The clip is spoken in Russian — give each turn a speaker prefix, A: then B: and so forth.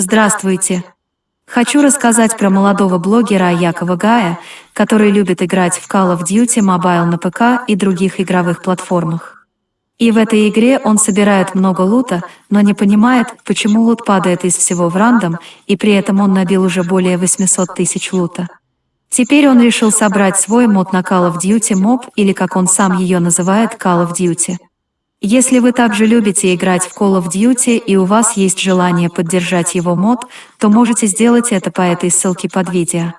A: Здравствуйте! Хочу рассказать про молодого блогера Якова Гая, который любит играть в Call of Duty Mobile на ПК и других игровых платформах. И в этой игре он собирает много лута, но не понимает, почему лут падает из всего в рандом, и при этом он набил уже более 800 тысяч лута. Теперь он решил собрать свой мод на Call of Duty Mob, или как он сам ее называет, Call of Duty. Если вы также любите играть в Call of Duty и у вас есть желание поддержать его мод, то можете сделать это по этой ссылке под видео.